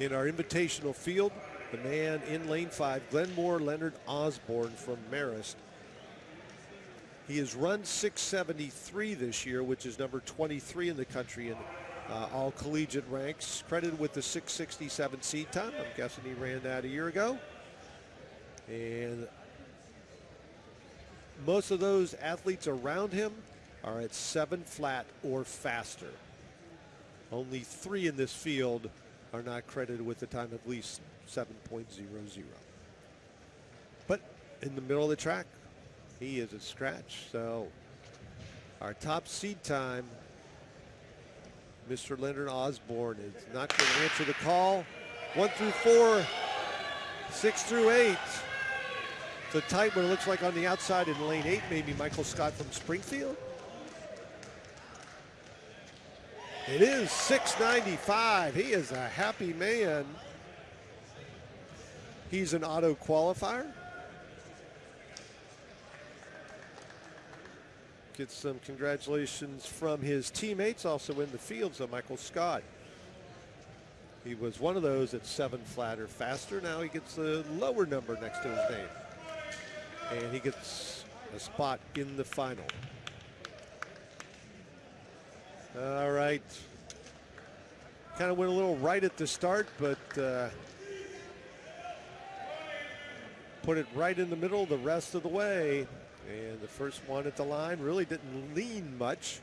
in our invitational field. The man in lane five, Glenmore Leonard Osborne from Marist. He has run 673 this year, which is number 23 in the country in uh, all collegiate ranks. Credited with the 667 seed time. I'm guessing he ran that a year ago. And most of those athletes around him are at seven flat or faster. Only three in this field are not credited with the time of at least 7.00. But in the middle of the track, he is a scratch. So our top seed time, Mr. Leonard Osborne is not going to answer the call. One through four, six through eight. It's a tight one. It looks like on the outside in lane eight, maybe Michael Scott from Springfield. It is 695. He is a happy man. He's an auto qualifier. Gets some congratulations from his teammates also in the field. So Michael Scott. He was one of those at seven flat or faster. Now he gets the lower number next to his name. And he gets a spot in the final. All Kind of went a little right at the start, but uh, put it right in the middle the rest of the way. And the first one at the line really didn't lean much.